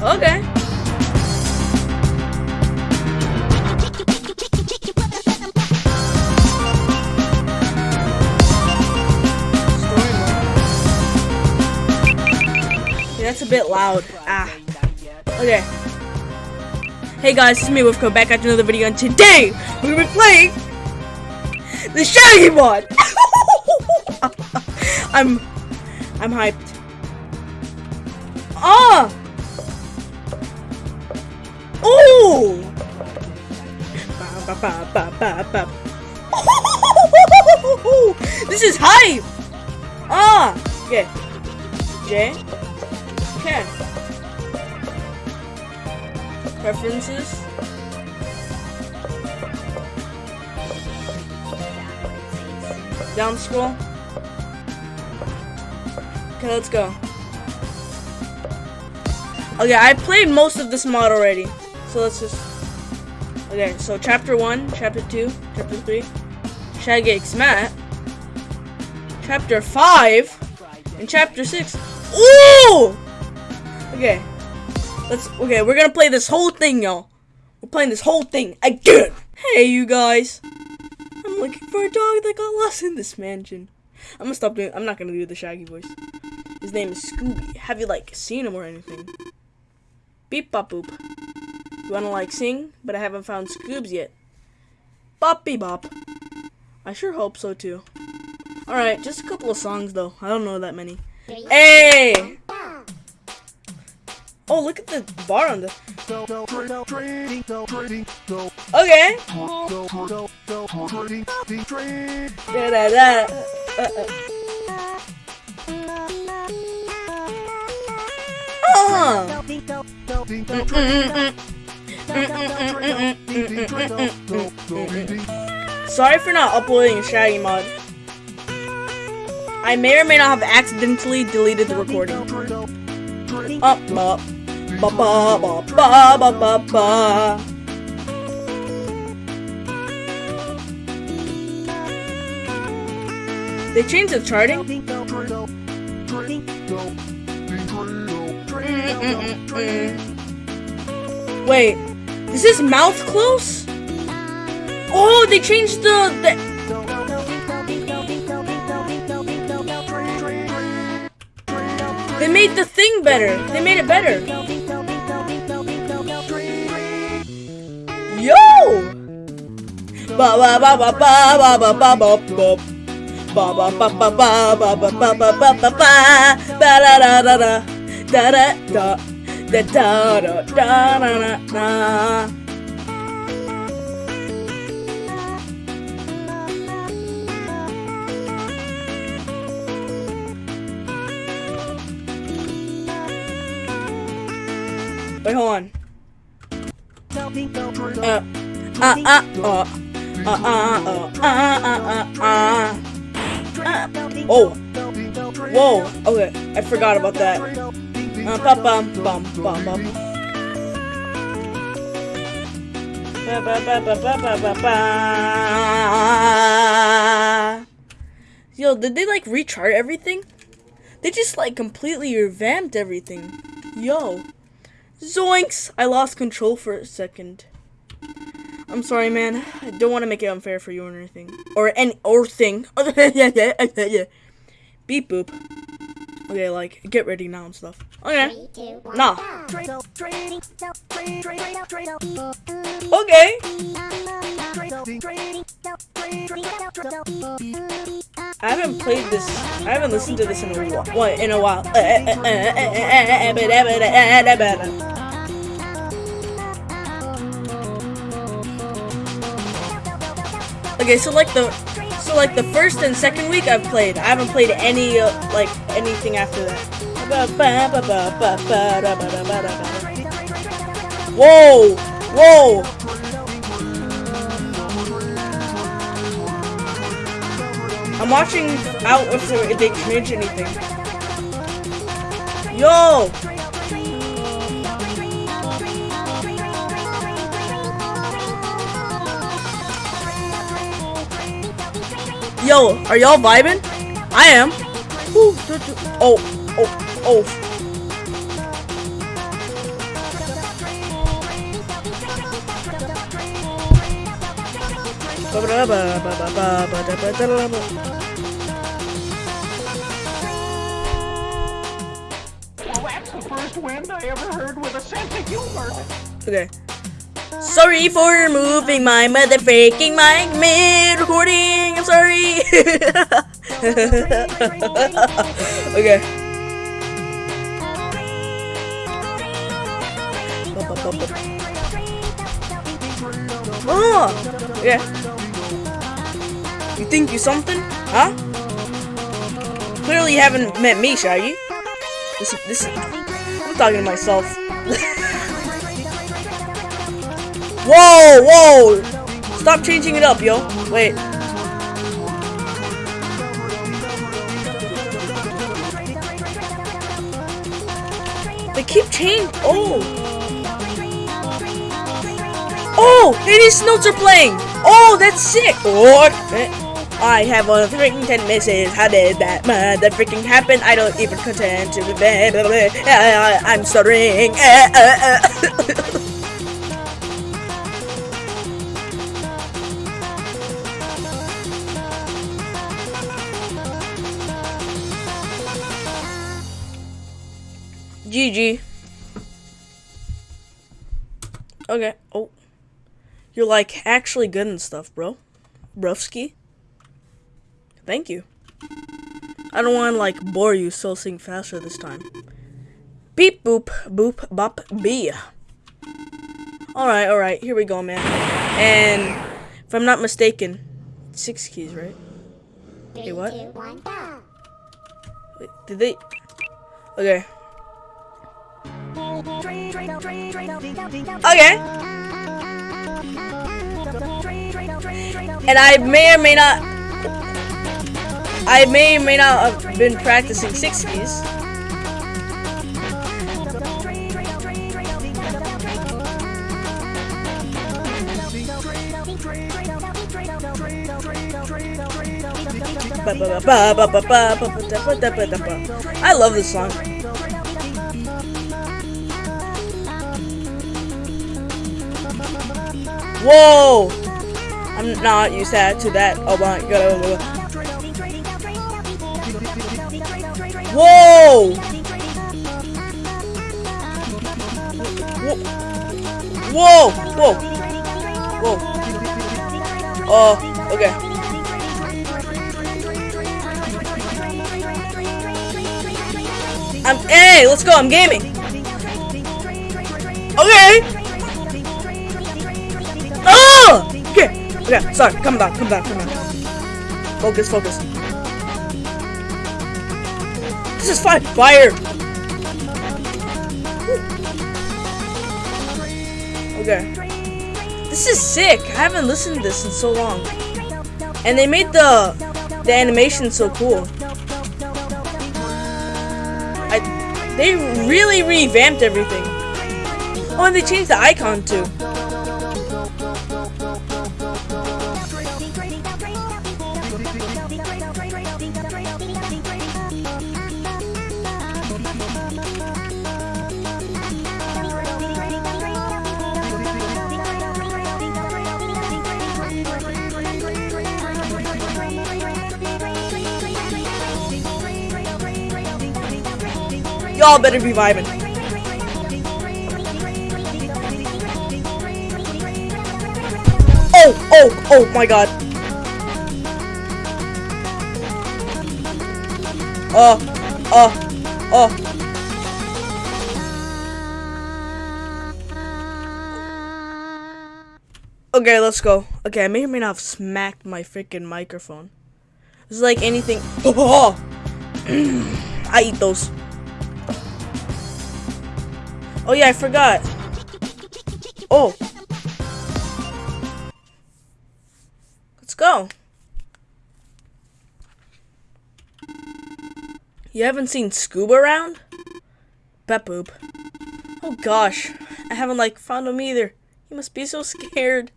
Okay. That's a bit loud. Ah. Okay. Hey guys, it's me Wolfco back at another video and today we're gonna be playing the Shaggy mod! I'm I'm hyped. Ah! Ba. This is hype! Ah! Okay. J. Ken. Preferences. Down scroll. Okay, let's go. Okay, I played most of this mod already. So let's just... Okay, so chapter 1, chapter 2, chapter 3. Shaggy X Matt. Chapter 5. And chapter 6. Ooh! Okay. Let's... Okay, we're gonna play this whole thing, y'all. We're playing this whole thing again. Hey, you guys. I'm looking for a dog that got lost in this mansion. I'm gonna stop doing. I'm not gonna do the Shaggy voice. His name is Scooby. Have you like seen him or anything? Beep bop boop. You wanna like sing? But I haven't found Scoobs yet. Bop bee bop. I sure hope so too. Alright, just a couple of songs though. I don't know that many. Hey! Oh, look at the bar on the. Okay. Da, da, da. Uh, uh. Uh. Sorry for not uploading a Shaggy mod. I may or may not have accidentally deleted the recording. Up, up, ba ba ba ba ba ba ba. They changed the charting. Wait, is his mouth close? Oh, they changed the, the They made the thing better. They made it better. Yo! Ba ba ba ba ba ba ba ba ba ba. Ba ba ba ba ba ba ba ba ba ba ba da da da da da da da on. Uh, uh, uh, uh, uh, uh, uh, uh, uh, uh. Oh. Whoa. Okay, I forgot about that. Ba ba ba ba ba. Yo, did they like rechart everything? They just like completely revamped everything. Yo. Zoinks! I lost control for a second. I'm sorry, man. I don't want to make it unfair for you or anything. Or any or thing. Beep boop. Okay, like get ready now and stuff. Okay. Nah. Okay. I haven't played this. I haven't listened to this in a while. What in a while? Okay, so like the so like the first and second week I've played. I haven't played any like anything after that. Whoa! Whoa! I'm watching out if they change anything. Yo! Yo, are y'all vibing? I am. Ooh, do, do. Oh, oh, oh. Well, that's the first wind I ever heard with a sense of humor. Okay. Sorry for removing my motherfucking mic mid recording. I'm sorry. okay. Oh, yeah. You think you something, huh? Clearly you haven't met me, Shaggy. This, this, I'm talking to myself. Whoa, whoa! Stop changing it up, yo. Wait. They keep changing. Oh. Oh, these notes are playing. Oh, that's sick. Or I have the freaking ten misses. How did that mother freaking happen? I don't even contend to be I'm stuttering. GG. Okay. Oh. You're like actually good and stuff, bro. Brufsky. Thank you. I don't want to like bore you, so sing faster this time. Beep boop boop bop bee. Alright, alright, here we go, man. And if I'm not mistaken, six keys, right? Hey, what? Wait, did they? Okay. Okay. And I may or may not I may or may not have been practicing six keys. I love this song. Whoa! I'm not used to that. Oh my god. Whoa! Whoa! Whoa! Whoa! Oh, okay. I'm hey, let's go. I'm gaming. Okay. Oh! Okay. Okay. Sorry. Come down. Come down. Come down. Focus. Focus. This is fine. Fire. Okay. This is sick. I haven't listened to this in so long. And they made the the animation so cool. I they really revamped everything. Oh, and they changed the icon too. Y'all better be vibing. Oh, oh, oh my god. Uh, uh, uh. Okay, let's go. Okay, I may or may not have smacked my freaking microphone. It's like anything. I eat those. Oh yeah, I forgot. Oh. Let's go. You haven't seen Scuba around? Bet boop. Oh gosh. I haven't like found him either. He must be so scared.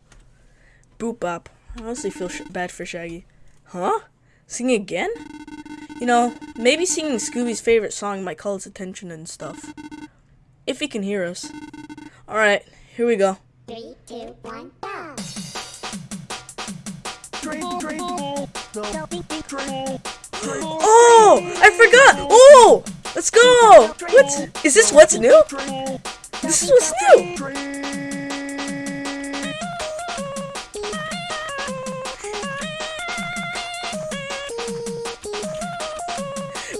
Boop bop. I honestly feel bad for Shaggy. Huh? Sing again? You know, maybe singing Scooby's favorite song might call his attention and stuff. If he can hear us. Alright, here we go. Three, two, one, go! Oh, I forgot. Oh, let's go. What? Is this what's new? This is what's new.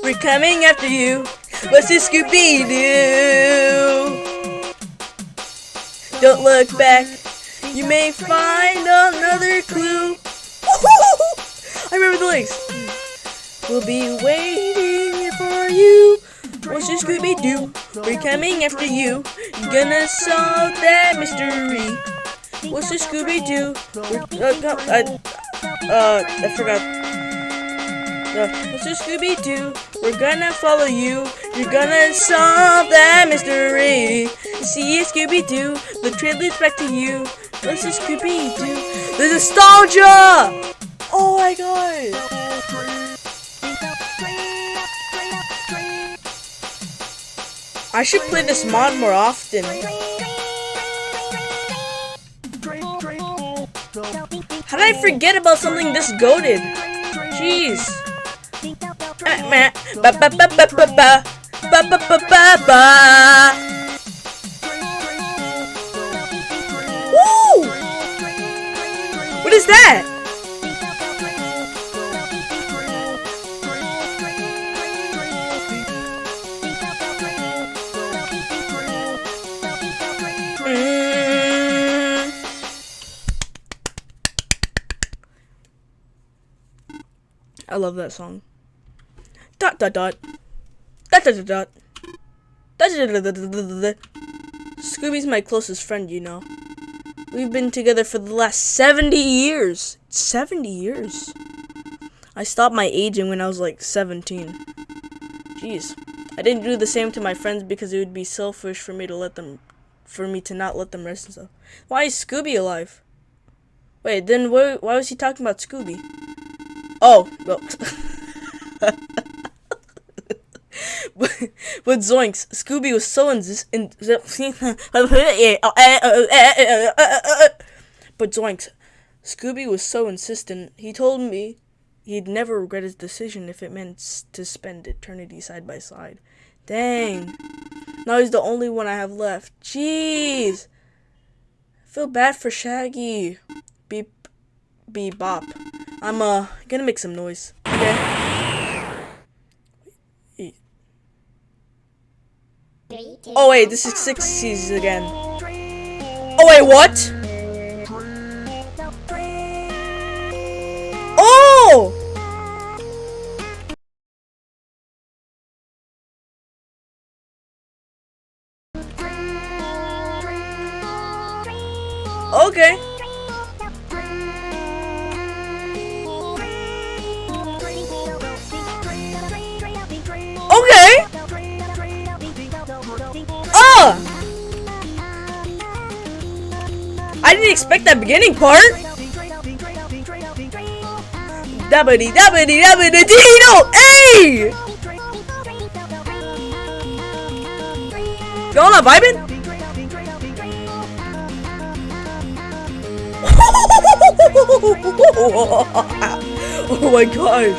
We're coming after you. What's this Scooby Doo? Don't look back. You may find another clue. I remember the lyrics. We'll be waiting for you. What's this Scooby Doo? We're coming after you. Gonna solve that mystery. What's this Scooby Doo? Uh, uh, uh, I forgot. Uh, what's this Scooby Doo? We're gonna follow you. You're gonna solve that mystery. See it, Scooby Doo. The trail leads back to you. This Scooby Doo? The nostalgia! Oh my god! I should play this mod more often. How did I forget about something this goaded? Jeez. Eh, Meh. Ba ba ba ba ba ba. Ba ba ba ba ba. Woo! What is that? Mm. I love that song. Dot dot dot. Dot. Scooby's my closest friend, you know. We've been together for the last 70 years. 70 years. I stopped my aging when I was like 17. Jeez. I didn't do the same to my friends because it would be selfish for me to let them for me to not let them rest and stuff. Why is Scooby alive? Wait, then why, why was he talking about Scooby? Oh, well. but Zoinks, Scooby was so insist. In, but Zoinks, Scooby was so insistent. He told me he'd never regret his decision if it meant to spend eternity side by side. Dang. Now he's the only one I have left. Jeez. I feel bad for Shaggy. Beep. Beep bop. I'm uh gonna make some noise. Okay. Wait. Oh wait, this is six seasons again. Oh wait, what? Beginning part. Dabbity dabbity dabbity dino! Hey! Y'all not vibing? oh my gosh.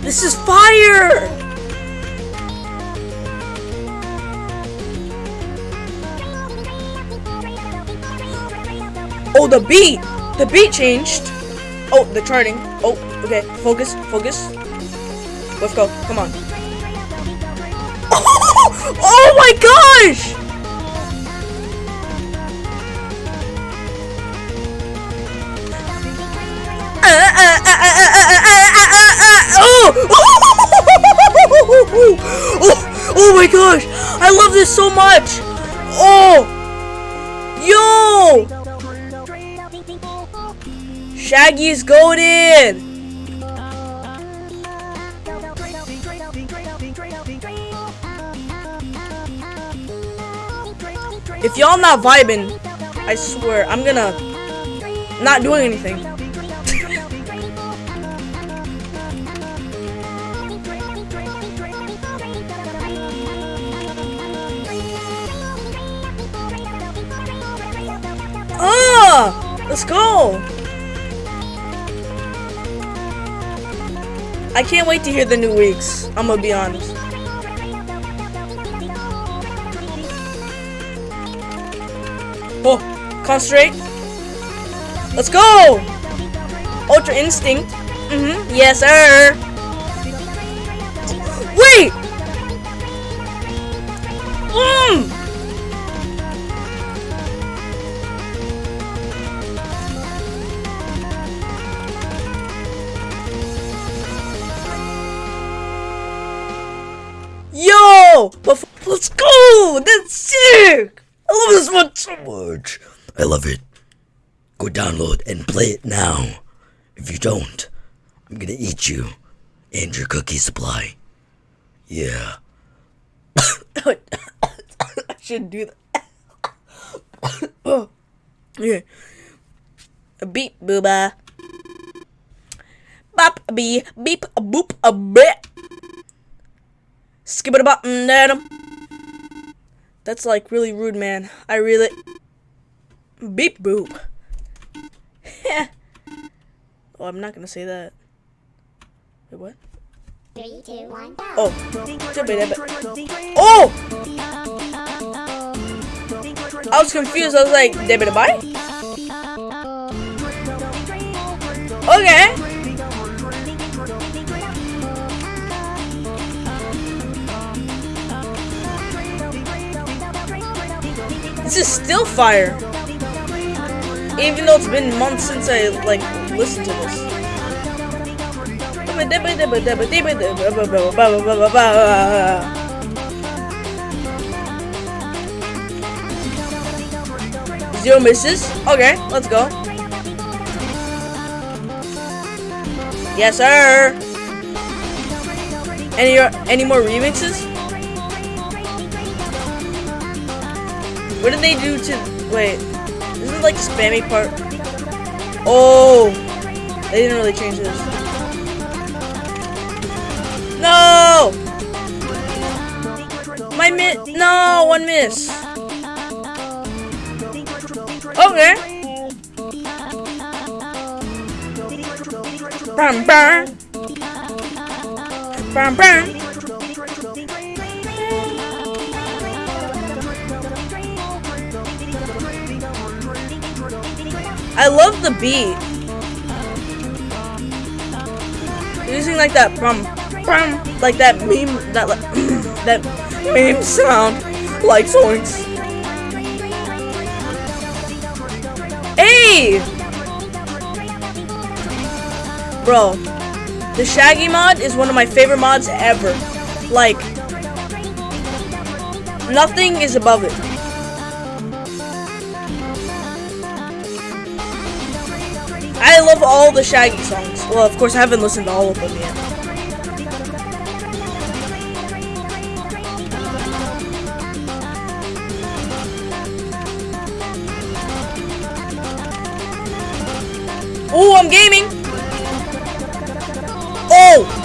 This is fire! Oh, the beat! The beat changed! Oh, the charting. Oh, okay. Focus, focus. Let's go. Come on. Oh my gosh! Shaggy is goaded! If y'all not vibing, I swear, I'm gonna not doing anything. I can't wait to hear the new weeks. I'm gonna be honest. Oh, concentrate. Let's go! Ultra Instinct. Mm-hmm. Yes, sir. So much. I love it. Go download and play it now. If you don't, I'm gonna eat you and your cookie supply. Yeah. I shouldn't do that. oh. Yeah. Beep booba. Bop bee beep boop a bit. Skip it a button then. That's like really rude, man. I really beep boop. oh, I'm not gonna say that. Wait, what? Three, two, one, go. Oh. Oh! I was confused. I was like, debit buy? Okay. Is still fire. Even though it's been months since I like listened to this. Zero misses. Okay, let's go. Yes, sir. Any any more remixes? What did they do to? Wait, isn't it like spammy part? Oh, they didn't really change this. No! My miss. No, one miss. Okay. Bam bam. Bam bam. I love the beat. Using like that brum brum like that meme that like, that meme sound like zoinks. Hey! Bro, the Shaggy mod is one of my favorite mods ever. Like, nothing is above it. I love all the Shaggy songs. Well, of course, I haven't listened to all of them yet. Oh, I'm gaming. Oh.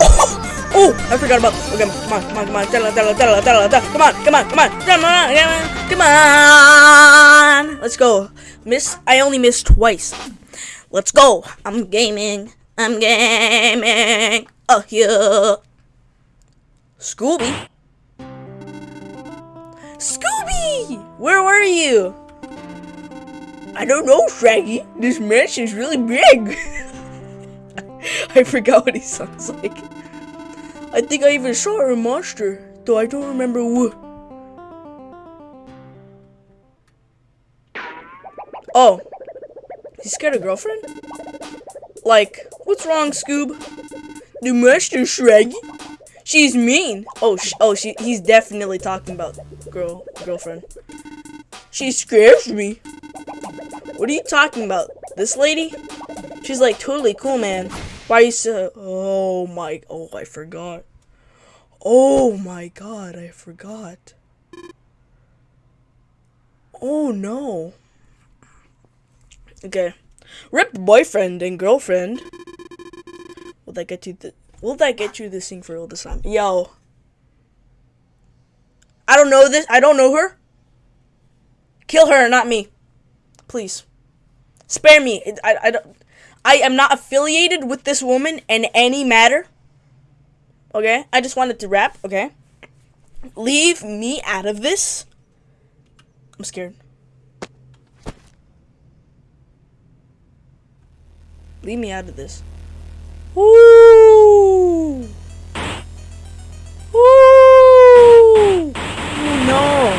Oh, I forgot about. Okay, come on, come on, come on. Tell her. Come on, come on, come on, come on, come on, come on. Let's go. Miss, I only missed twice. Let's go. I'm gaming. I'm gaming. Oh, yeah. Scooby. Scooby! Where were you? I don't know, Shaggy. This mansion's really big. I forgot what he sounds like. I think I even saw a monster, though I don't remember who. Oh. He scared a girlfriend? Like, what's wrong, Scoob? The monster, Shaggy. She's mean. Oh, sh oh, she. He's definitely talking about girl, girlfriend. She scares me. What are you talking about? This lady? She's like totally cool, man. Why are you so? Oh my. Oh, I forgot. Oh my god, I forgot. Oh no. Okay. Rip boyfriend and girlfriend. Will that get you the Will that get you this thing for all this time? Yo. I don't know this. I don't know her. Kill her, not me. Please. Spare me. I, I don't. I am not affiliated with this woman in any matter. Okay, I just wanted to rap. Okay, leave me out of this. I'm scared. Leave me out of this. Ooh! Woo! No.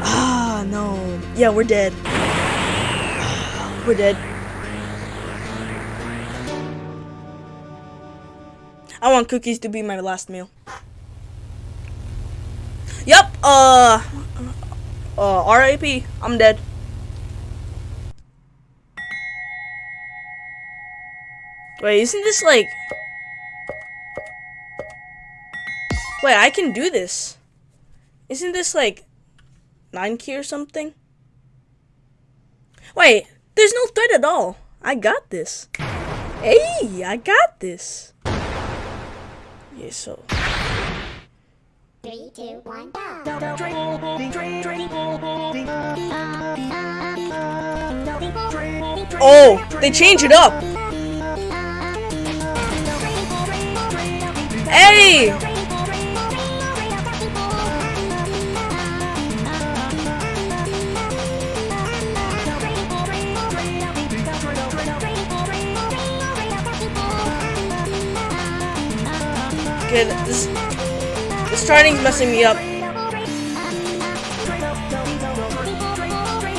Ah, no. Yeah, we're dead. We're dead. I want cookies to be my last meal. Yep, uh, uh, RIP, I'm dead. Wait, isn't this like... Wait, I can do this. Isn't this like 9 key or something? Wait, there's no threat at all. I got this. Hey, I got this. Yeah, so. Three, two, one, go. Oh, oh they change it up. Hey! Okay, this, the starting's messing me up.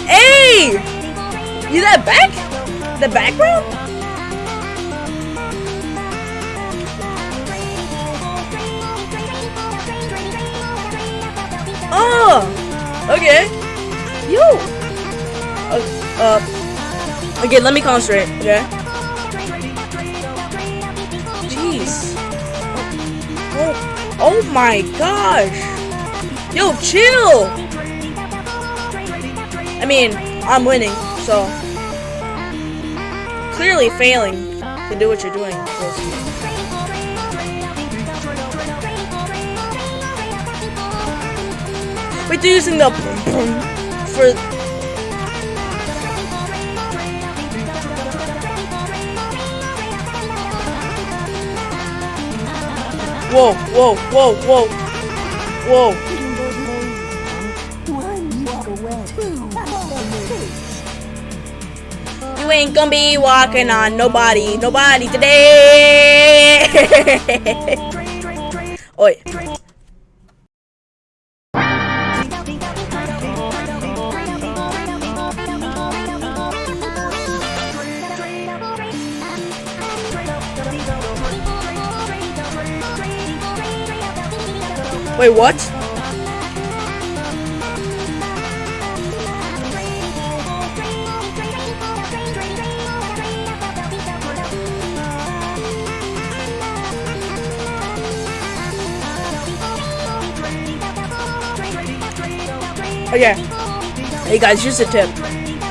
Hey! You that back? The background? Oh! Okay. Yo! Uh, uh, let me concentrate, okay? Jeez. Oh, oh my gosh! Yo, chill! I mean, I'm winning, so clearly failing to do what you're doing. Wait, they're using the boom boom for. Whoa, whoa, whoa, whoa, whoa. You ain't gonna be walking on nobody, nobody today. Oi. Wait, what? Okay. Hey guys, here's a tip.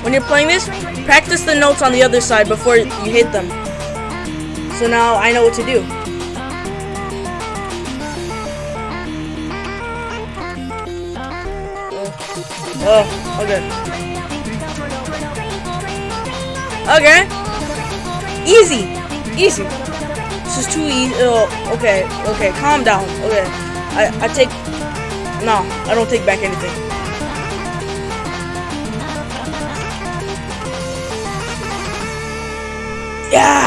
When you're playing this, practice the notes on the other side before you hit them. So now I know what to do. Oh, okay. Okay. Easy. Easy. This is too easy. Oh, okay. Okay, calm down. Okay. I, I take... No, I don't take back anything. Yeah!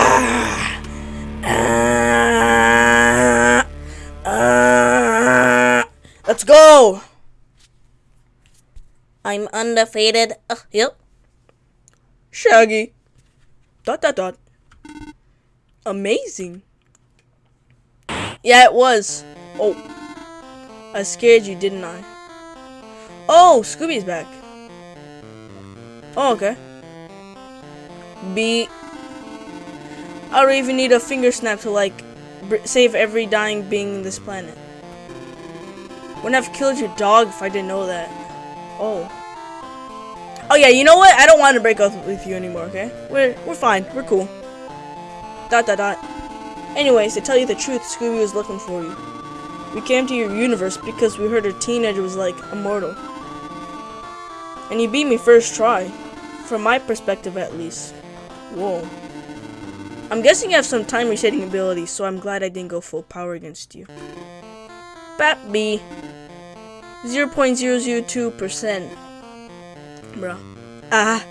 I'm undefeated. Yep. Shaggy. Dot dot dot. Amazing. Yeah, it was. Oh. I scared you, didn't I? Oh, Scooby's back. Oh, okay. B. I don't even need a finger snap to, like, save every dying being in this planet. Wouldn't have killed your dog if I didn't know that. Oh. Oh yeah, you know what? I don't want to break up with you anymore, okay? We're we're fine. We're cool. Dot dot dot. Anyways, to tell you the truth, Scooby was looking for you. We came to your universe because we heard a teenager was like immortal. And you beat me first try. From my perspective, at least. Whoa. I'm guessing you have some time resetting abilities, so I'm glad I didn't go full power against you. Bat B. 0.002%. Bruh. Ah.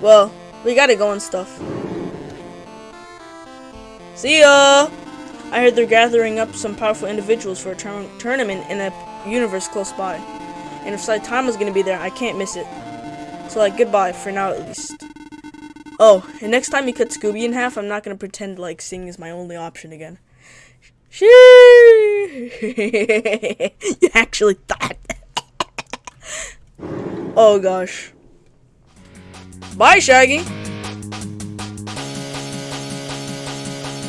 Well, we gotta go and stuff. See ya! I heard they're gathering up some powerful individuals for a tour- tournament in a universe close by. And if Saitama's gonna be there, I can't miss it. So like, goodbye, for now at least. Oh, and next time you cut Scooby in half, I'm not gonna pretend like singing is my only option again. She You actually thought. oh gosh. Bye, Shaggy.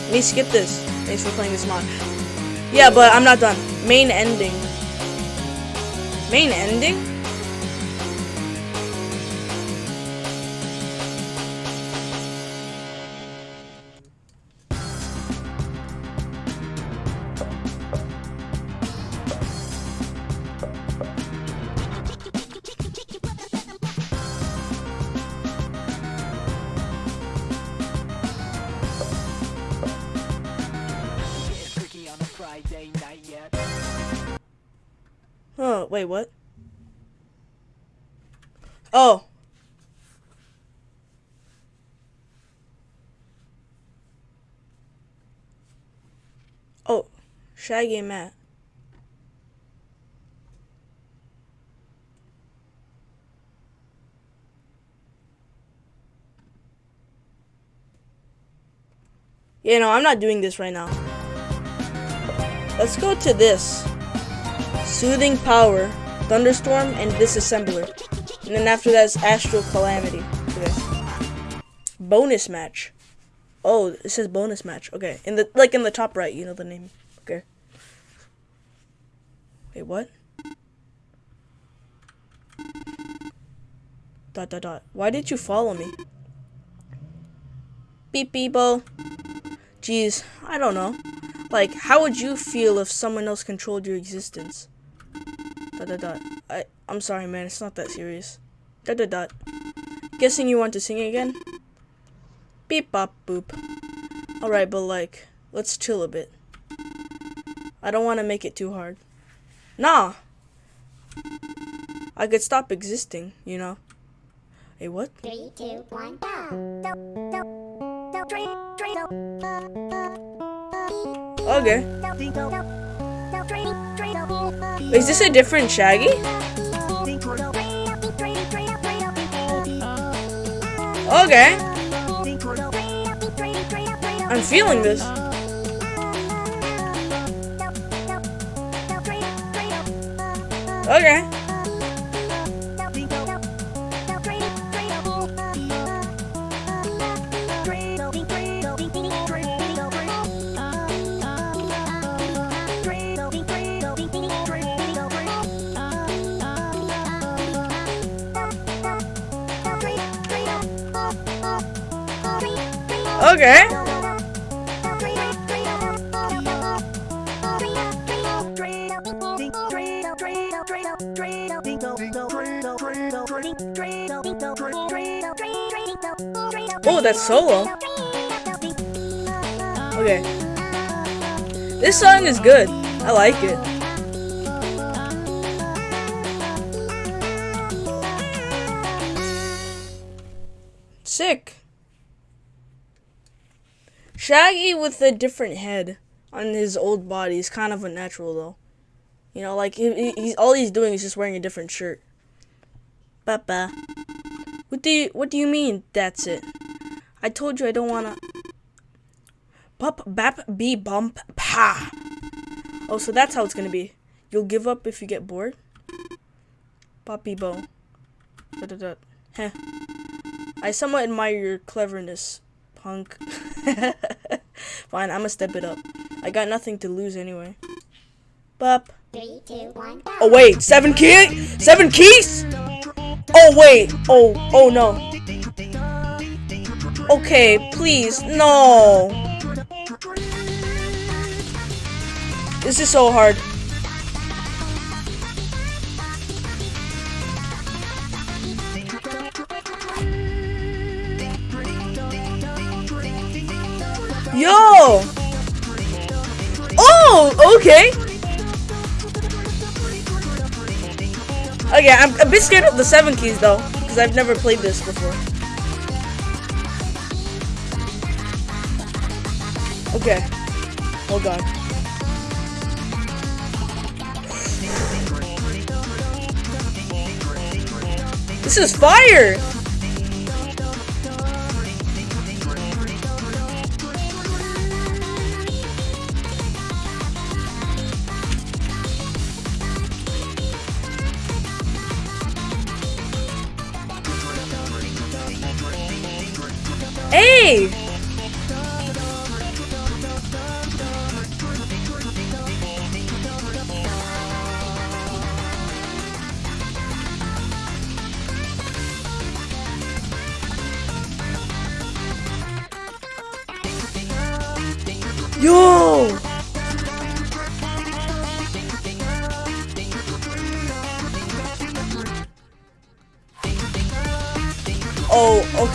Let me skip this. Thanks for playing this mod. Yeah, but I'm not done. Main ending. Main ending? Oh. Oh, Shaggy Matt. Yeah, no, I'm not doing this right now. Let's go to this. Soothing Power, Thunderstorm, and Disassembler. And then after that is Astral Calamity. Okay. Bonus match. Oh, it says bonus match. Okay. In the like in the top right, you know the name. Okay. Wait, what? Dot dot dot. Why did you follow me? Beep beepo. Jeez, I don't know. Like, how would you feel if someone else controlled your existence? Dot dot dot. I I'm sorry, man. It's not that serious. Dot dot dot. Guessing you want to sing again? Beep bop boop. All right, but like, let's chill a bit. I don't want to make it too hard. Nah. I could stop existing, you know. Hey, what? Three, two, one, go. Okay. Is this a different Shaggy? Okay. I'm feeling this. Okay. Okay. Oh, that's solo. Okay. This song is good. I like it. Sick. Shaggy with a different head on his old body is kind of unnatural though. You know, like he, he- he's all he's doing is just wearing a different shirt. Papa. What do you what do you mean that's it? I told you I don't wanna Pup bap be bump pa. Oh, so that's how it's gonna be. You'll give up if you get bored? Poppy Bo. Da da da. Heh. I somewhat admire your cleverness, punk. Fine, I'ma step it up. I got nothing to lose anyway. Bup. Three, two, one, go. Oh wait, seven key, seven keys. Oh wait, oh oh no. Okay, please, no. This is so hard. Yo! Oh, okay. Okay, I'm a bit scared of the seven keys though, because I've never played this before. Okay. Oh God. This is fire!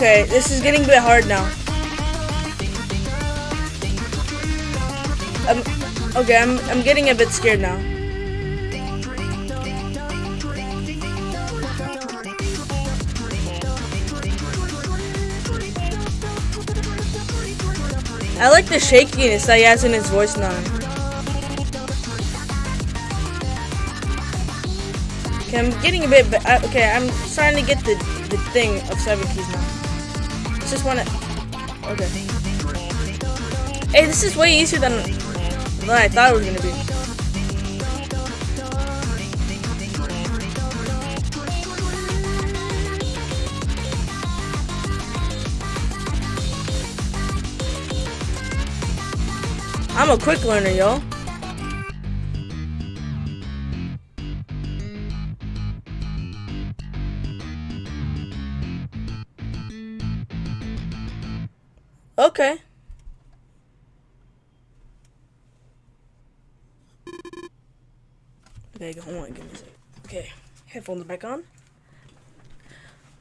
Okay. This is getting a bit hard now. I'm, okay, I'm, I'm getting a bit scared now. I like the shakiness that he has in his voice now. Okay, I'm getting a bit. Be- uh, okay, I'm starting to get the the thing of seven keys now. Just wanna. Okay. Hey, this is way easier than than I thought it was gonna be. I'm a quick learner, yo. Me a second. Okay, headphones back on.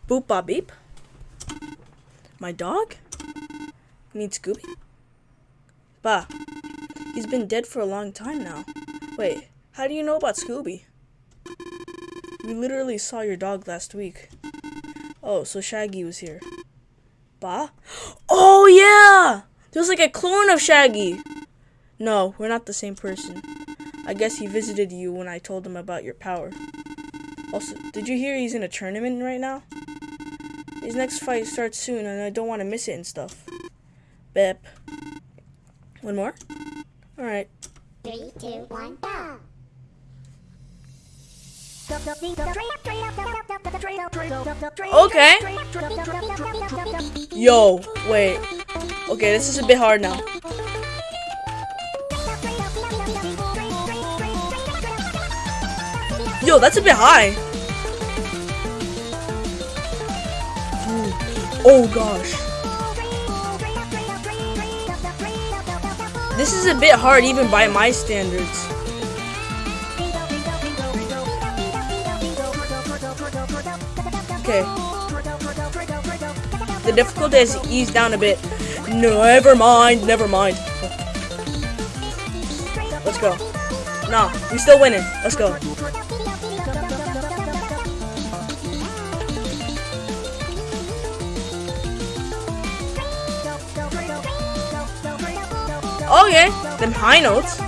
Boop bop beep. My dog? Need Scooby? Bah, he's been dead for a long time now. Wait, how do you know about Scooby? We literally saw your dog last week. Oh, so Shaggy was here. Bah? Oh yeah! There's like a clone of Shaggy! No, we're not the same person. I guess he visited you when I told him about your power. Also, did you hear he's in a tournament right now? His next fight starts soon and I don't want to miss it and stuff. Bep. One more? Alright. Three, two, one, go! Okay. Yo, wait. Okay, this is a bit hard now. Yo, that's a bit high. Ooh. Oh gosh. This is a bit hard even by my standards. Okay. The difficulty has eased down a bit. Never mind, never mind. Let's go. Nah, we still winning. Let's go. Oh, okay, then high notes.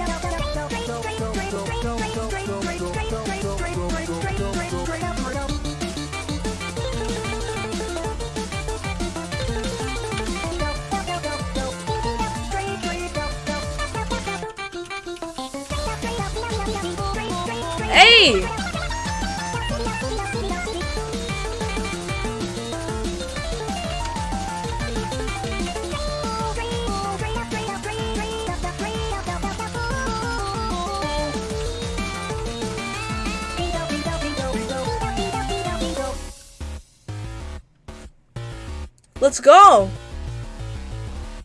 Go!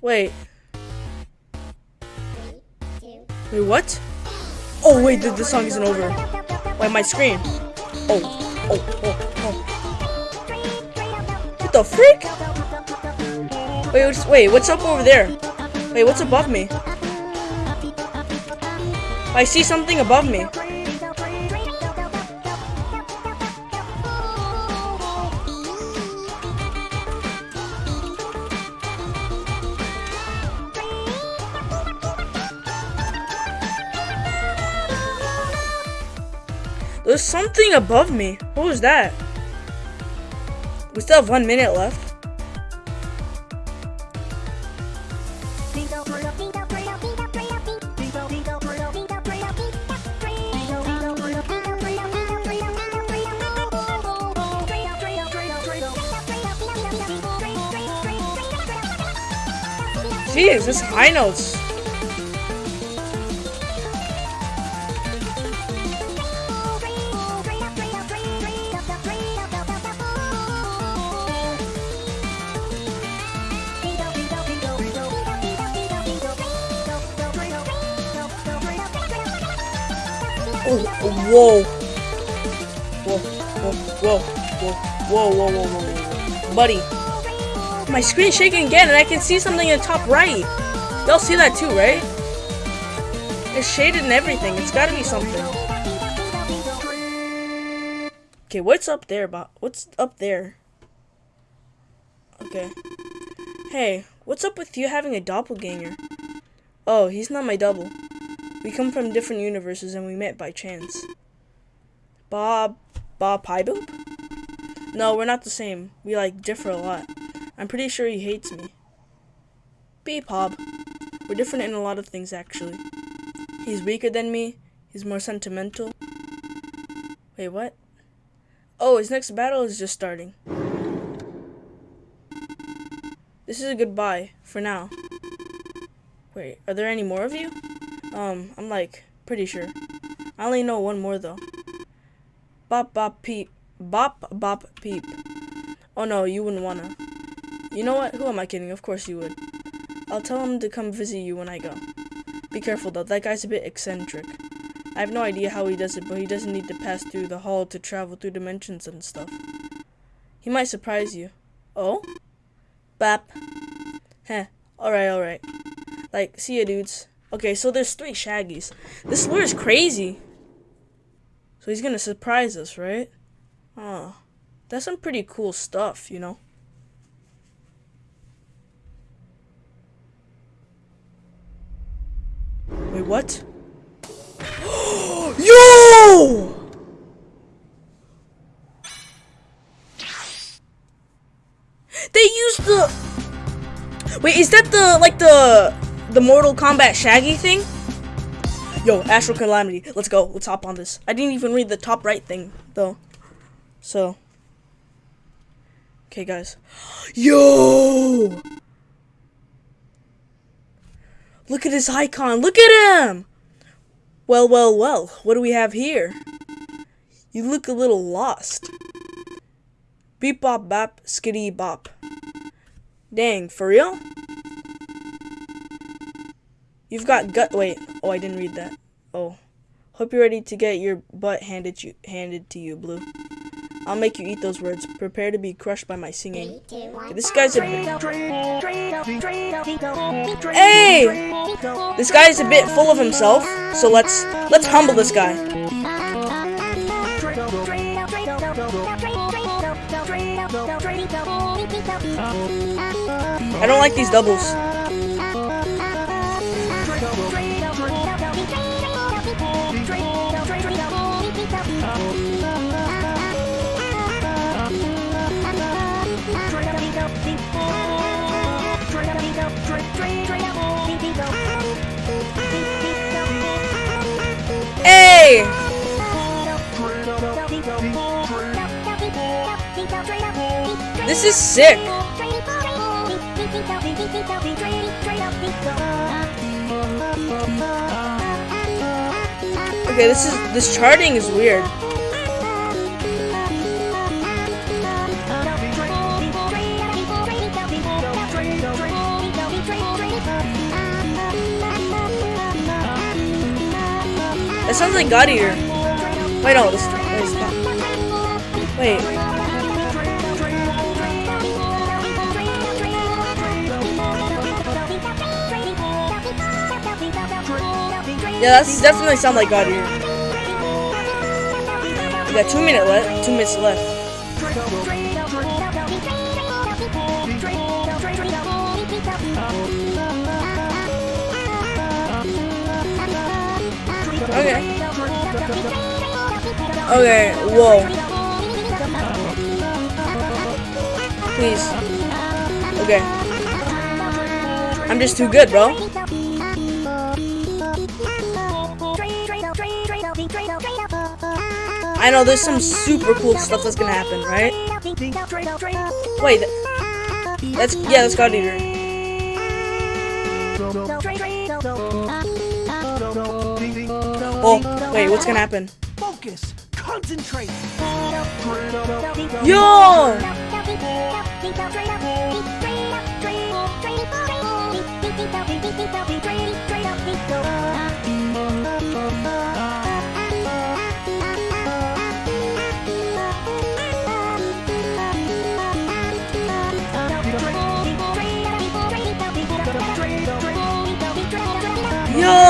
Wait. Wait, what? Oh, wait, the, the song isn't over. Wait, my screen. Oh, oh, oh, oh. What the freak? Wait, wait, what's up over there? Wait, what's above me? I see something above me. Something above me. What was that? We still have one minute left. Jeez, this high notes. Whoa, whoa, whoa, whoa, whoa. Buddy. My screen's shaking again and I can see something in the top right. Y'all see that too, right? It's shaded and everything. It's gotta be something. Okay, what's up there, Bob? What's up there? Okay. Hey, what's up with you having a doppelganger? Oh, he's not my double. We come from different universes and we met by chance. Bob... Bob Pie Boop? No, we're not the same. We, like, differ a lot. I'm pretty sure he hates me. Beep Hob. We're different in a lot of things, actually. He's weaker than me. He's more sentimental. Wait, what? Oh, his next battle is just starting. This is a goodbye, for now. Wait, are there any more of you? Um, I'm like, pretty sure. I only know one more though. Bop bop peep. Bop bop peep. Oh no, you wouldn't wanna. You know what? Who am I kidding? Of course you would. I'll tell him to come visit you when I go. Be careful though, that guy's a bit eccentric. I have no idea how he does it, but he doesn't need to pass through the hall to travel through dimensions and stuff. He might surprise you. Oh? Bap. Heh. Alright, alright. Like, see ya, dudes. Okay, so there's three Shaggies. This lure is crazy. So he's gonna surprise us, right? Oh. That's some pretty cool stuff, you know? Wait, what? Yo! They used the... Wait, is that the, like the, the Mortal Kombat Shaggy thing? Yo, Astral Calamity, let's go. Let's hop on this. I didn't even read the top right thing, though. So. Okay, guys. Yo! Look at this icon. Look at him! Well, well, well. What do we have here? You look a little lost. Beep bop bop, skitty bop. Dang, for real? You've got gut. Wait. Oh, I didn't read that. Oh. Hope you're ready to get your butt handed you handed to you, Blue. I'll make you eat those words. Prepare to be crushed by my singing. This guy's a bit Hey! This guy is a bit full of himself, so let's let's humble this guy. I don't like these doubles. Hey! This is sick. Okay, this is this charting is weird. Sounds like God. Wait, no, this, stop. Wait. Yeah, that's definitely sound like God Eater. We got two minute left. Two minutes left. Okay. Whoa. Please. Okay. I'm just too good, bro. I know there's some super cool stuff that's gonna happen, right? Wait. th- That's yeah, that's God Eater. Oh, wait, what's gonna happen? Focus. Concentrate. Yo! Yo!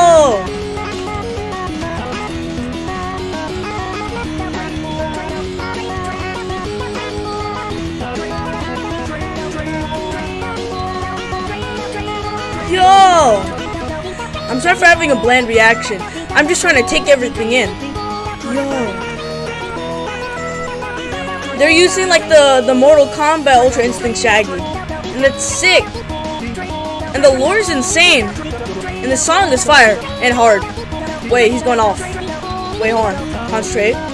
Having a bland reaction. I'm just trying to take everything in. Yo. They're using like the, the Mortal Kombat Ultra Instinct Shaggy. And it's sick. And the lore is insane. And the song is fire and hard. Wait, he's going off. Wait, hold on. Concentrate.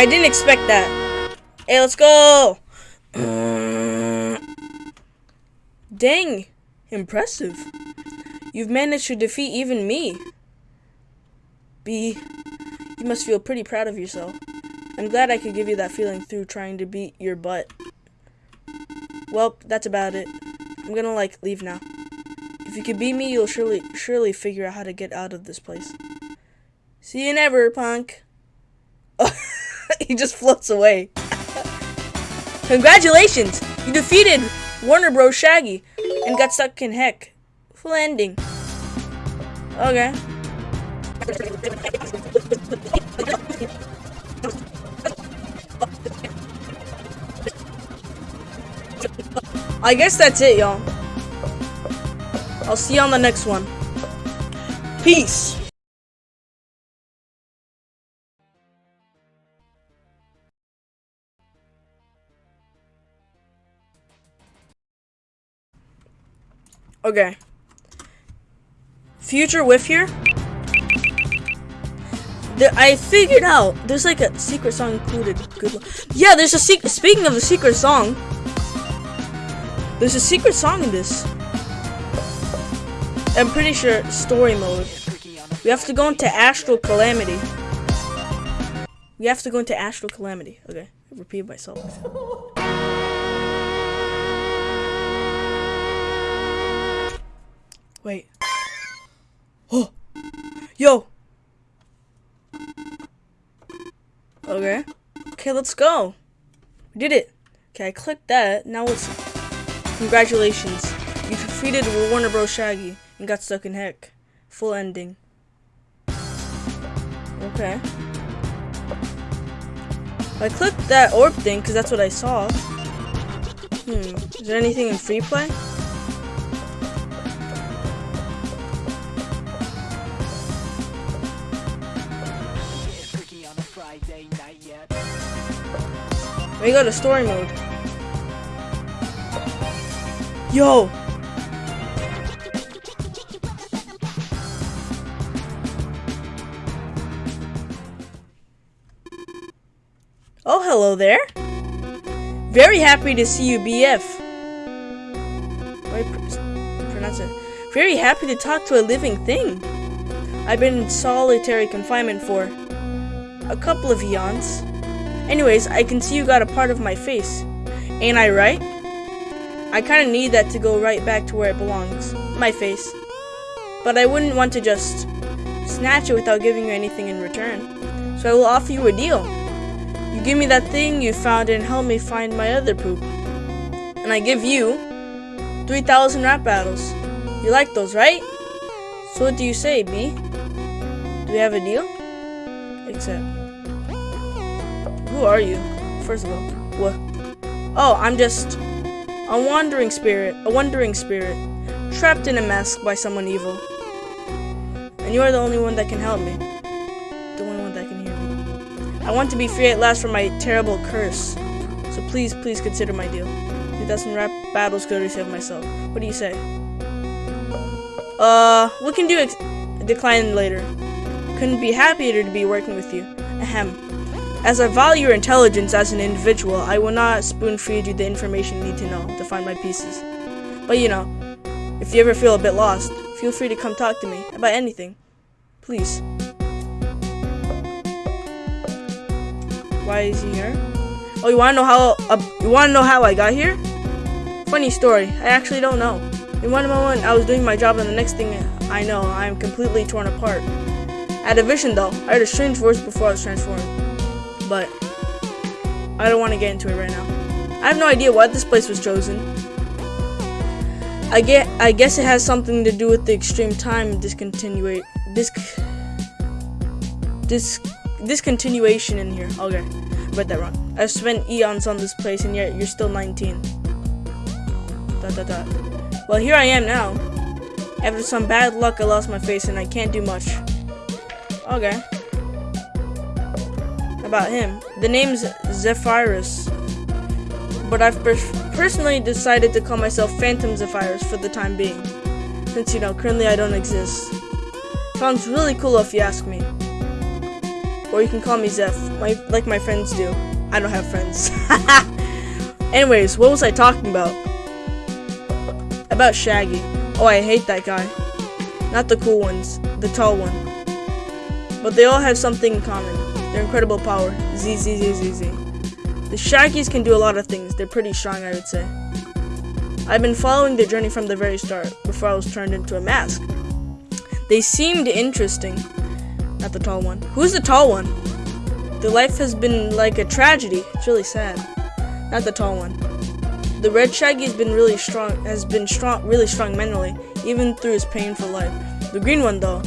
I didn't expect that. Hey, let's go. Dang, impressive. You've managed to defeat even me. B, you must feel pretty proud of yourself. I'm glad I could give you that feeling through trying to beat your butt. Well, that's about it. I'm gonna like leave now. If you can beat me, you'll surely surely figure out how to get out of this place. See you never, punk. he just floats away. Congratulations! You defeated Warner Bros. Shaggy and got stuck in heck. Full ending. Okay. I guess that's it, y'all. I'll see you on the next one. Peace. Okay. Future with here. I figured out there's like a secret song included. Good. Yeah, there's a secret. Speaking of the secret song, there's a secret song in this. I'm pretty sure story mode. We have to go into Astral Calamity. We have to go into Astral Calamity. Okay, repeat myself. Wait. Oh, yo. Okay. Okay, let's go. We did it. Okay, I clicked that. Now it's congratulations. You defeated Warner Bros. Shaggy and got stuck in heck. Full ending. Okay. I clicked that orb thing because that's what I saw. Hmm. Is there anything in free play? We go to story mode. Yo! Oh, hello there. Very happy to see you, BF. Pronounce it. Very happy to talk to a living thing. I've been in solitary confinement for a couple of eons. Anyways, I can see you got a part of my face. Ain't I right? I kinda need that to go right back to where it belongs. My face. But I wouldn't want to just snatch it without giving you anything in return. So I will offer you a deal. You give me that thing you found and help me find my other poop. And I give you 3,000 rap battles. You like those, right? So what do you say, B? Do we have a deal? Except, who are you? First of all, what? Oh, I'm just a wandering spirit, a wandering spirit, trapped in a mask by someone evil. And you are the only one that can help me. The only one that can hear me. I want to be free at last from my terrible curse. So please, please consider my deal. 2,000 rap battles could save myself. What do you say? Uh, we can do decline later. Couldn't be happier to be working with you. Ahem. As I value your intelligence as an individual, I will not spoon feed you the information you need to know to find my pieces. But you know, if you ever feel a bit lost, feel free to come talk to me about anything. Please. Why is he here? Oh, you wanna know how? Uh, you wanna know how I got here? Funny story. I actually don't know. In one moment, I was doing my job, and the next thing I know, I am completely torn apart. I had a vision, though. I heard a strange voice before I was transformed. I don't want to get into it right now. I have no idea why this place was chosen. I get. I guess it has something to do with the extreme time discontinuate. Disc. Disc. Discontinuation in here. Okay, read that wrong. I've spent eons on this place, and yet you're still 19. Dot dot dot. Well, here I am now. After some bad luck, I lost my face, and I can't do much. Okay. About him, the name's Zephyrus, but I've per- personally decided to call myself Phantom Zephyrus for the time being, since you know currently I don't exist. Sounds really cool if you ask me. Or you can call me Zeph, my, like my friends do. I don't have friends. Anyways, what was I talking about? About Shaggy. Oh, I hate that guy. Not the cool ones, the tall one. But they all have something in common. Their incredible power. Z Z Z Z Z. The Shaggies can do a lot of things. They're pretty strong, I would say. I've been following their journey from the very start, before I was turned into a mask. They seemed interesting. Not the tall one. Who's the tall one? Their life has been like a tragedy. It's really sad. Not the tall one. The red Shaggy has been really strong. Has been strong, really strong mentally, even through his painful life. The green one, though.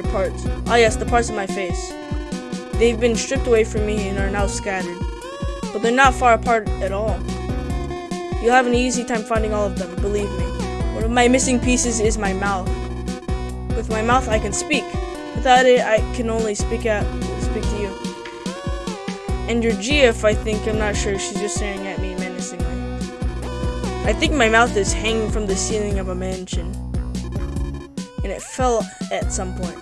Your parts. Ah, yes, the parts of my face. They've been stripped away from me and are now scattered. But they're not far apart at all. You'll have an easy time finding all of them, believe me. One of my missing pieces is my mouth. With my mouth, I can speak. Without it, I can only speak out, speak to you. And your GF, I think, I'm not sure, she's just staring at me menacingly. I think my mouth is hanging from the ceiling of a mansion. And it fell at some point.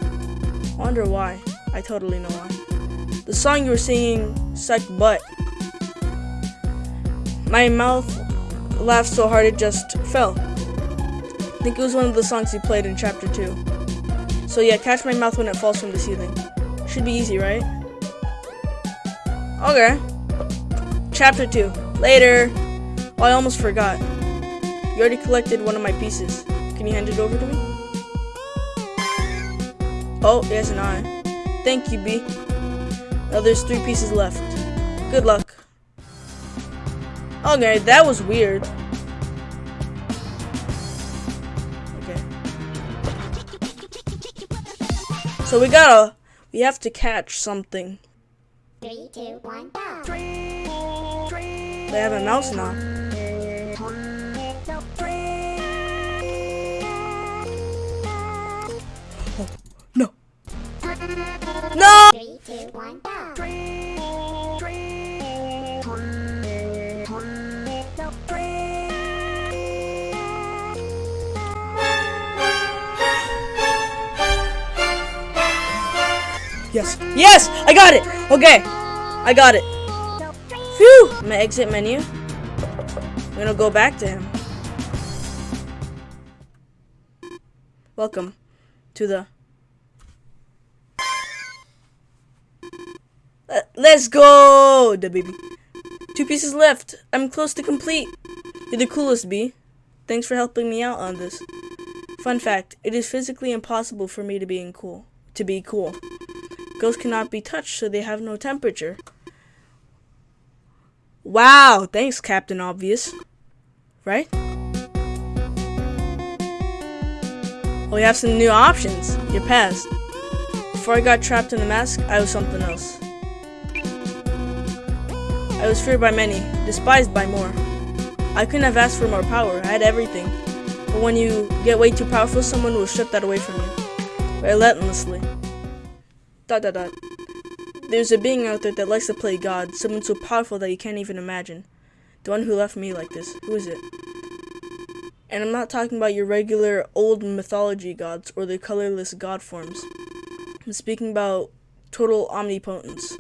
Wonder why. I totally know why. The song you were singing sucked butt. My mouth laughed so hard it just fell. I think it was one of the songs you played in chapter 2. So yeah, catch my mouth when it falls from the ceiling. Should be easy, right? Okay. Chapter 2. Later. Oh, I almost forgot. You already collected one of my pieces. Can you hand it over to me? Oh, yes, an eye. Thank you, B. Now there's three pieces left. Good luck. Okay, that was weird. Okay. So we gotta, we have to catch something. Three, two, one, go. They have a mouse now. No! Yes. Yes! I got it! Okay. I got it. Phew! I'm gonna exit menu. I'm gonna go back to him. Welcome to the. Let's go! The baby. Two pieces left. I'm close to complete. You're the coolest, B. Thanks for helping me out on this. Fun fact, it is physically impossible for me to be in cool to be cool. Ghosts cannot be touched, so they have no temperature. Wow, thanks, Captain Obvious. Right? Oh, well, We have some new options. Your past. Before I got trapped in the mask, I was something else. I was feared by many, despised by more. I couldn't have asked for more power, I had everything. But when you get way too powerful, someone will strip that away from you. Relentlessly. Dot dot dot. There's a being out there that likes to play God, someone so powerful that you can't even imagine. The one who left me like this. Who is it? And I'm not talking about your regular old mythology gods or the colorless god forms. I'm speaking about total omnipotence.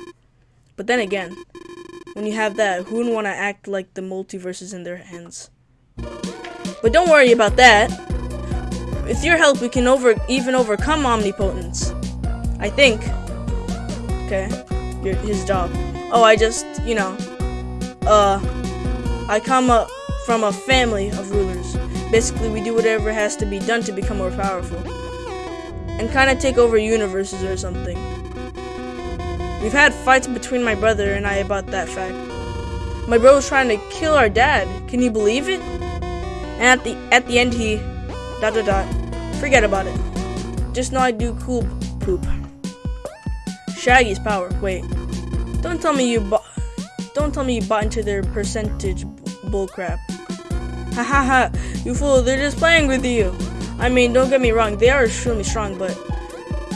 But then again, when you have that, who would want to act like the multiverses in their hands? But don't worry about that. With your help, we can over even overcome omnipotence. I think. Okay, your, his job. Oh, I just, you know, uh, I come up from a family of rulers. Basically, we do whatever has to be done to become more powerful. And kind of take over universes or something. We've had fights between my brother and I about that fact. My bro was trying to kill our dad. Can you believe it? And at the at the end he dot dot dot. Forget about it. Just know I do cool poop. Shaggy's power. Wait. Don't tell me you bought don't tell me you bought into their percentage bullcrap. Ha ha ha, you fool, they're just playing with you. I mean, don't get me wrong, they are extremely strong, but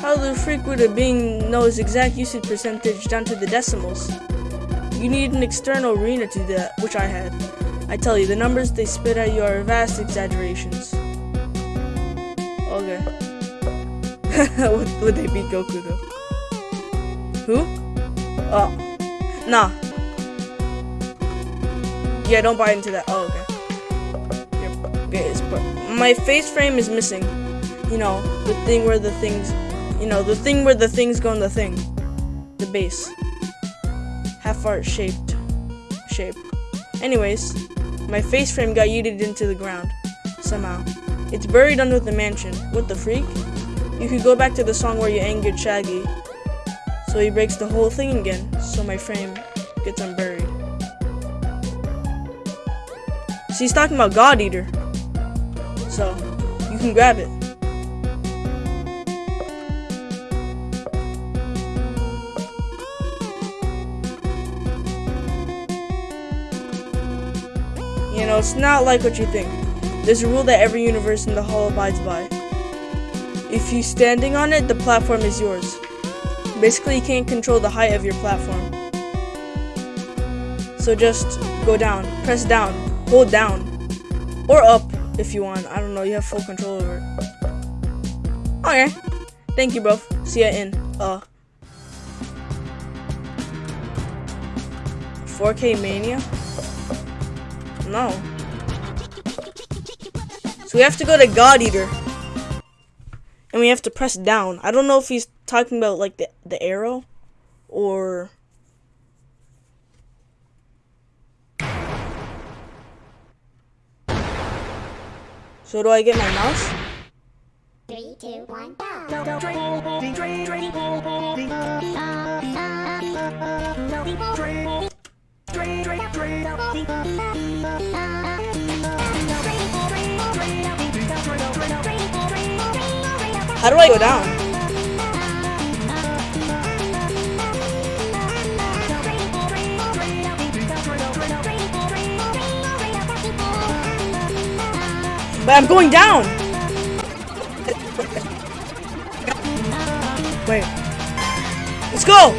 how the freak would a being know his exact usage percentage down to the decimals? You need an external arena to do that, which I had. I tell you, the numbers they spit at you are vast exaggerations. Okay. would, would they beat Goku though? Who? Oh. Nah. Yeah, don't buy into that. Oh, okay. It's, my face frame is missing. You know, the thing where the things, you know, the thing where the things go in the thing. The base. Half art shaped shape. Anyways, my face frame got yeeted into the ground. Somehow. It's buried under the mansion. What the freak? You could go back to the song where you angered Shaggy. So he breaks the whole thing again. So my frame gets unburied. So he's talking about God Eater. So you can grab it. Know, it's not like what you think. There's a rule that every universe in the hall abides by. If you're standing on it, the platform is yours. Basically, you can't control the height of your platform. So just go down, press down, hold down, or up if you want. I don't know, you have full control over it. Okay. Thank you, bro. See ya in, uh, 4K Mania? No. So we have to go to God Eater. And we have to press down. I don't know if he's talking about like the, the arrow or So do I get my mouse? Three, two, one, go. How do I go down? But I'm going down. Wait. Let's go.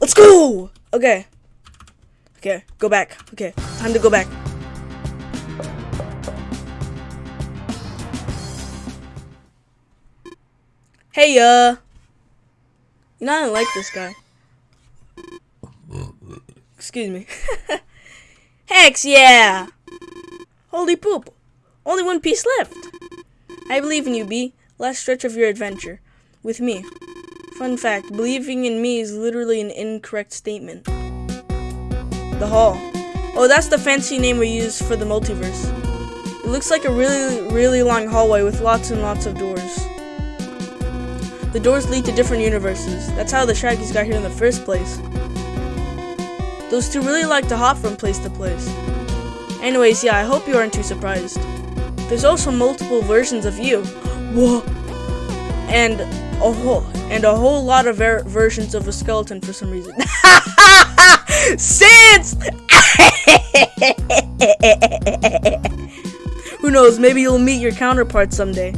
Let's go. Okay. Okay, go back. Okay, time to go back. Hey, uh. You know, I don't like this guy. Excuse me. Hex, yeah! Holy poop. Only one piece left. I believe in you, B. Last stretch of your adventure. With me. Fun fact believing in me is literally an incorrect statement. The hall. Oh, that's the fancy name we use for the multiverse. It looks like a really, really long hallway with lots and lots of doors. The doors lead to different universes. That's how the Shaggies got here in the first place. Those two really like to hop from place to place. Anyways, yeah, I hope you aren't too surprised. There's also multiple versions of you. Whoa. And a whole and a whole lot of ver- versions of a skeleton for some reason. Since Who knows, maybe you'll meet your counterpart someday.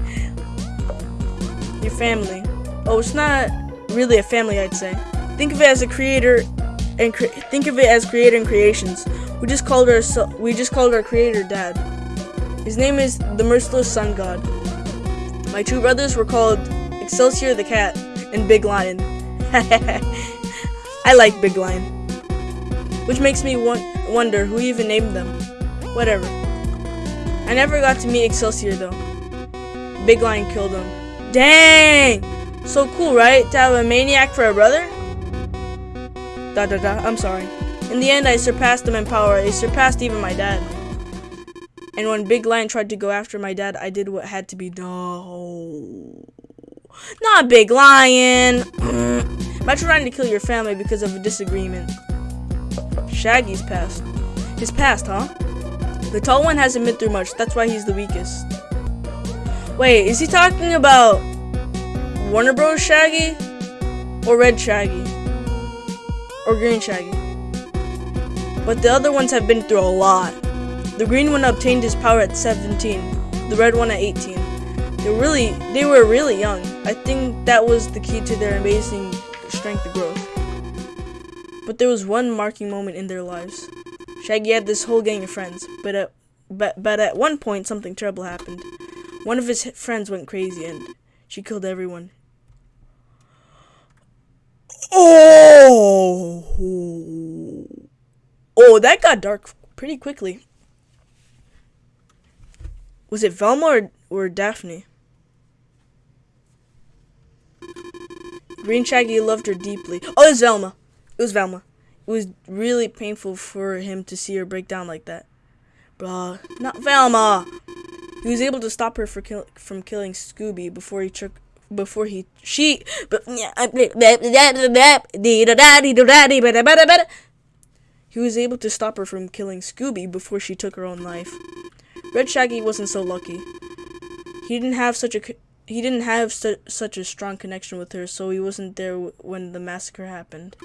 Your family. Oh, it's not really a family, I'd say. Think of it as a creator and cre- think of it as creator and creations. We just called our we just called our creator dad. His name is the merciless sun god. My two brothers were called Excelsior the cat and Big Lion. I like Big Lion. Which makes me won- wonder who even named them. Whatever. I never got to meet Excelsior though. Big Lion killed him. Dang! So cool, right? To have a maniac for a brother? Da da da, I'm sorry. In the end, I surpassed him in power. I surpassed even my dad. And when Big Lion tried to go after my dad, I did what had to be done. Not Big Lion! Imagine trying to kill your family because of a disagreement. Shaggy's past. His past, huh? The tall one hasn't been through much, that's why he's the weakest. Wait, is he talking about Warner Bros. Shaggy? Or Red Shaggy? Or Green Shaggy? But the other ones have been through a lot. The green one obtained his power at 17, the red one at 18. They really they were really young. I think that was the key to their amazing strength growth. But there was one marking moment in their lives. Shaggy had this whole gang of friends, but at but, but at one point something terrible happened. One of his friends went crazy and she killed everyone. Oh, oh, that got dark pretty quickly. Was it Velma or, or Daphne? Green Shaggy loved her deeply. Oh, it was Velma. It was Velma. It was really painful for him to see her break down like that. Bruh, not Velma. He was able to stop her kill, from killing Scooby before he took before he she but he was able to stop her from killing Scooby before she took her own life. Red Shaggy wasn't so lucky. He didn't have such a he didn't have su- such a strong connection with her, so he wasn't there when the massacre happened.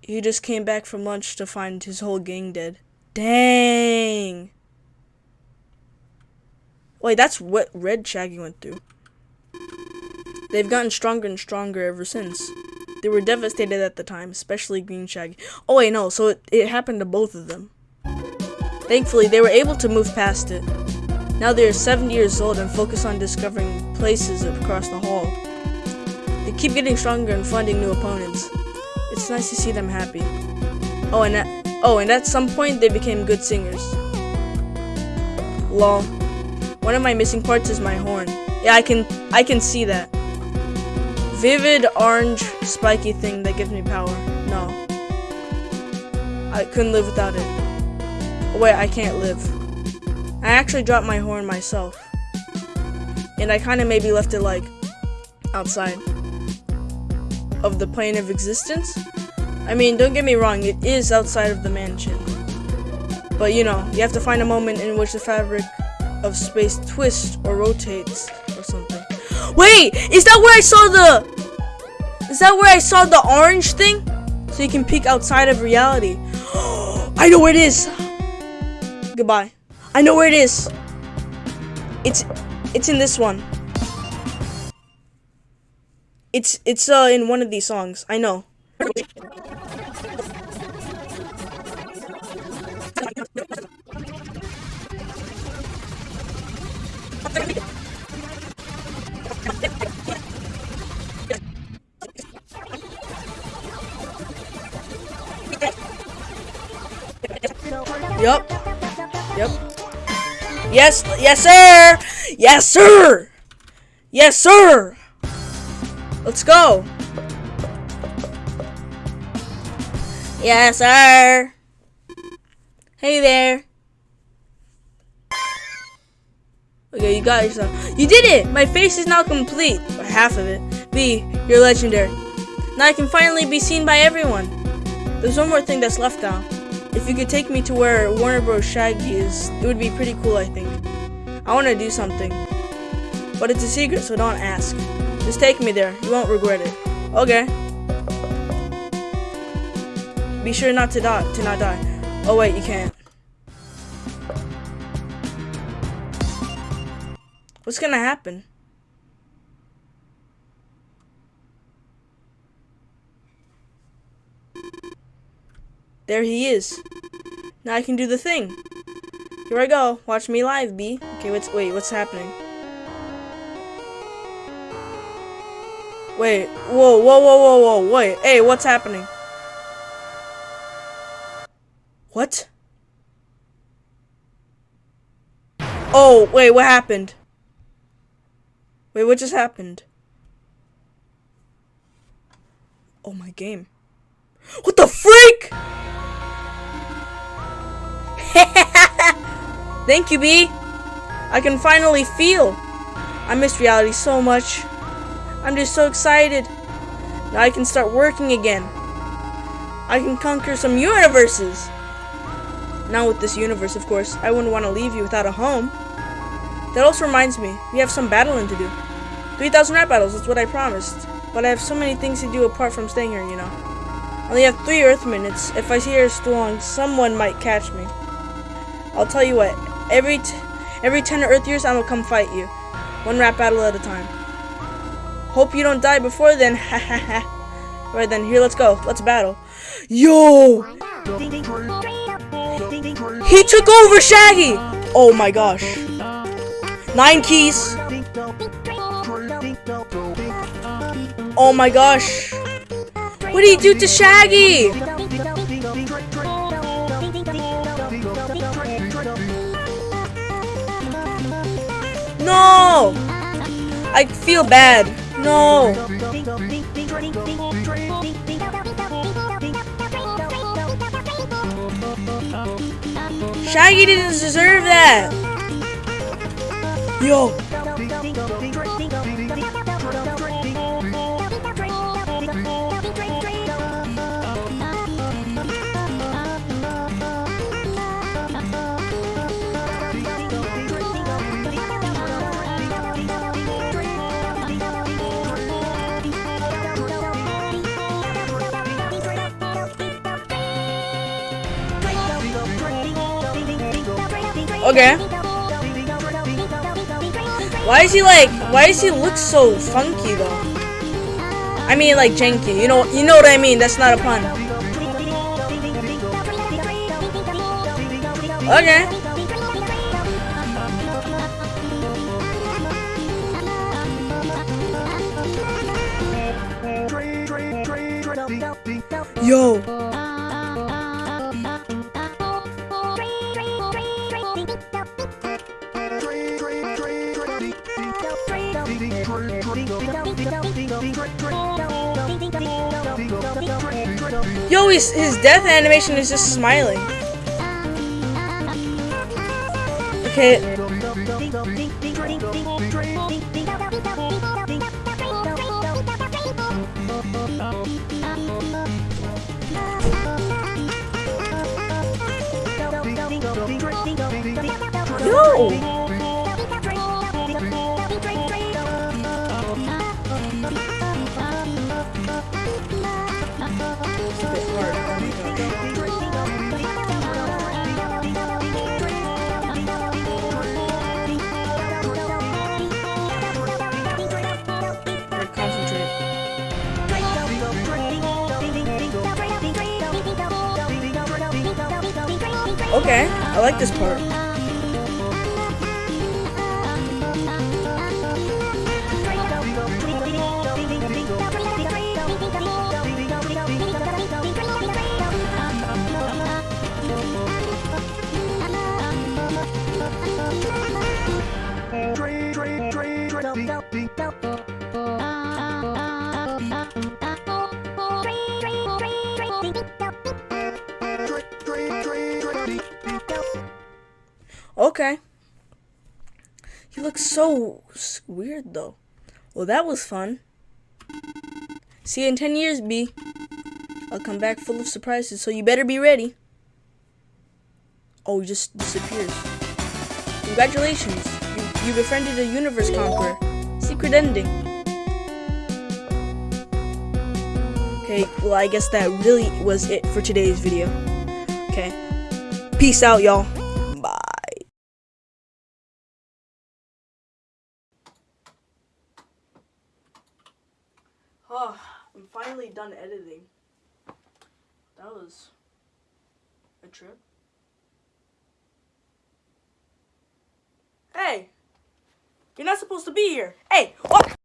He just came back from lunch to find his whole gang dead. Dang. Wait, that's what Red Shaggy went through. They've gotten stronger and stronger ever since. They were devastated at the time, especially Green Shaggy. Oh wait, no, so it, it happened to both of them. Thankfully, they were able to move past it. Now they are 70 years old and focus on discovering places across the hall. They keep getting stronger and finding new opponents. It's nice to see them happy. Oh, and at, oh, and at some point they became good singers. Lol. One of my missing parts is my horn. Yeah, I can I can see that. Vivid orange spiky thing that gives me power. No. I couldn't live without it. Wait, I can't live. I actually dropped my horn myself. And I kind of maybe left it like outside of the plane of existence. I mean, don't get me wrong, it is outside of the mansion. But you know, you have to find a moment in which the fabric of space twists or rotates or something. Wait, is that where I saw the Is that where I saw the orange thing? So you can peek outside of reality. I know where it is. Goodbye. I know where it is. It's it's in this one. It's it's uh in one of these songs. I know. Yup. Yep. Yes, yes, sir. Yes, sir. Yes, sir. Let's go. Yes, sir. Hey there. Okay, you got yourself. You did it! My face is now complete. Or half of it. B, you're legendary. Now I can finally be seen by everyone. There's one more thing that's left now. If you could take me to where Warner Bros. Shaggy is, it would be pretty cool, I think. I want to do something. But it's a secret, so don't ask. Just take me there. You won't regret it. Okay. Be sure not to die. To not die. Oh wait, you can't. What's gonna happen? There he is. Now I can do the thing. Here I go. Watch me live, B. Okay, what's wait, what's happening? Wait, whoa, whoa, whoa, whoa, whoa, wait, hey, what's happening? What? Oh, wait, what happened? Wait, what just happened? Oh, my game. What the freak? Thank you, B. I can finally feel. I miss reality so much. I'm just so excited. Now I can start working again. I can conquer some universes. Now with this universe, of course, I wouldn't want to leave you without a home. That also reminds me, we have some battling to do. 3,000 rap battles, that's what I promised. But I have so many things to do apart from staying here, you know. I only have three Earth minutes. If I here too long, someone might catch me. I'll tell you what, every every 10 Earth years, I'm gonna come fight you. One rap battle at a time. Hope you don't die before then. Alright then, here, let's go. Let's battle. Yo! He took over Shaggy! Oh my gosh. Nine keys. Oh my gosh. What did he do to Shaggy? No! I feel bad. No. Shaggy didn't deserve that. Yo. Okay. Why is he like? Why does he look so funky though? I mean like janky. You know, you know what I mean. That's not a pun. Okay. Yo. Yo, his, his death animation is just smiling. Okay. Yo! Okay, I like this part. Oh, so weird though. Well, that was fun. See you in 10 years, B. I'll come back full of surprises, so you better be ready. Oh, he just disappears. Congratulations. You, you befriended a universe conqueror. Secret ending. Okay, well, I guess that really was it for today's video. Okay. Peace out, y'all. Bye. Oh, I'm finally done editing. That was a trip. Hey! You're not supposed to be here. Hey! What?